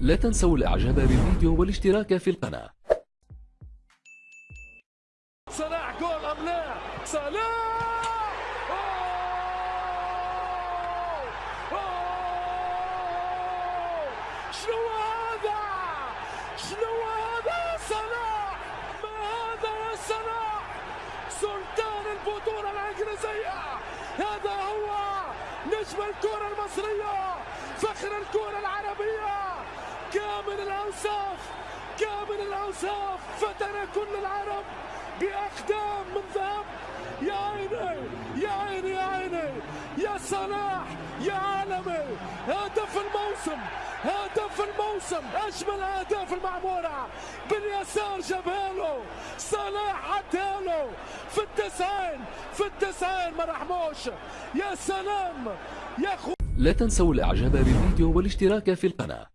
لا تنسوا الإعجاب بالفيديو والاشتراك في القناة. صلاح جول ام لا صلاح! شنو هذا؟ شنو هذا صلاح ما هذا يا صلاح سلطان البطولة الإنجليزية. هذا هو نجم الكرة المصرية فخر الكرة العربية. الأوصاف كامل الأوصاف فتن كل العرب بأقدام من ذهب. يا عيني يا عيني يا عيني يا صلاح يا عالمي. هدف الموسم هدف الموسم. أجمل أهداف المعمورة باليسار جابها له صلاح عدها له في التسعين في التسعين ما رحموش يا سلام يا خو لا تنسوا الإعجاب بالفيديو والاشتراك في القناة.